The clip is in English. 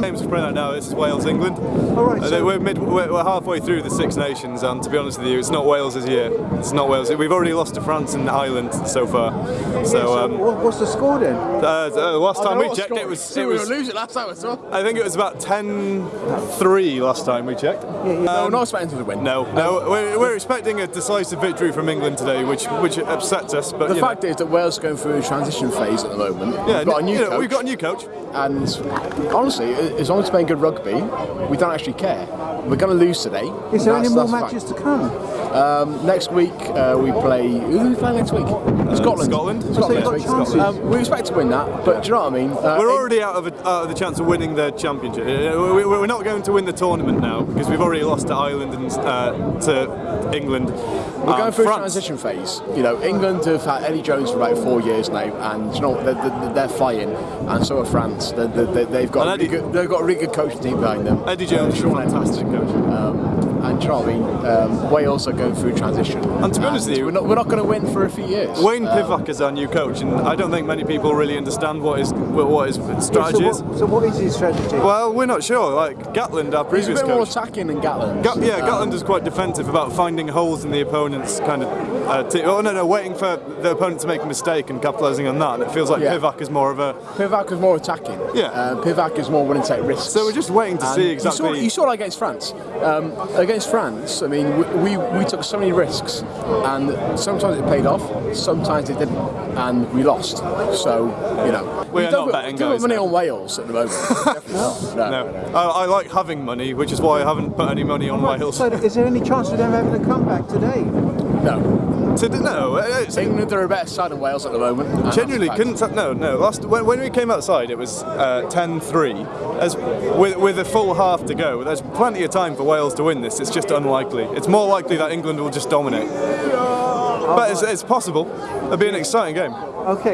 think. Games are playing out now. This is Wales, England. All right, Uh, so- we're, mid, we're, we're halfway through the Six Nations, and to be honest with you, it's not Wales this year. It's not Wales. We've already lost to France and Ireland so far. So, So um, what's the score then? uh, uh, last time we checked, it was so it we was. were losing last time I saw. I think it was about 10-3 last time we checked. Yeah, yeah. No, not expecting to win. No, no, we're, we're expecting a decisive victory from England today, which which upsets us. But The you know, fact is that Wales is going through a transition phase at the moment. yeah, we've got a new you know, coach, we've got a new coach. and honestly, as long as we're playing good rugby, we don't actually care. We're going to lose today. Is there That's- any more that's a fact. matches to come? Next week uh, we play. Who do we play next week? Scotland. Scotland. So Scotland you've next week. Um, we expect to win that, but do you know what I mean? Uh, We're already out of, a, out of the chance of winning the championship. Uh, we- We're not going to win the tournament now because we've already lost to Ireland and uh, to England. We're going through a transition phase. You know, England have had Eddie Jones for about four years now, and you know they're, they're, they're flying, and so are France. They're, they're, they've got And Eddie- good, they've got a really good coaching team behind them. Eddie Jones is a Shaun Edwards. fantastic coach. And Charlie, you know what Um, Wales are going through transition. And to be honest with you- we're not, we're not going to win for a few years. Wayne Pivac is our new coach, and I don't think many people really understand what his what his strategy so, is. what, so what is his strategy? Well, we're not sure. Like Gatland, our He's a previous bit more attacking than Gatland. Gat- yeah, Um, Gatland is quite defensive about finding holes in the opponent's kind of. Uh, t- oh no, no, waiting for the opponent to make a mistake and capitalising on that. And it feels like Yeah. Pivac is more of a. Pivac is more attacking. Yeah. Uh, Pivac is more willing to take risks. So we're just waiting to And see You saw, exactly. you saw that against France. Um, against France, I mean, we, we, we took so many risks, and sometimes it paid off, sometimes it didn't, and we lost. So, you know. We are don't not put- betting don't put guys money on Wales at the moment. No, No, no, no. I, I like having money, which is why I haven't put any money on Wales. So is there any chance of them having a comeback today? no. To, no, it's, England are a better side than Wales at the moment. genuinely couldn't. No, no. Last when, when we came outside, it was uh, 10-3. As with with a full half to go, there's plenty of time for Wales to win this. It's just unlikely. It's more likely that England will just dominate. But it's, it's possible. It'll be an exciting game. Okay.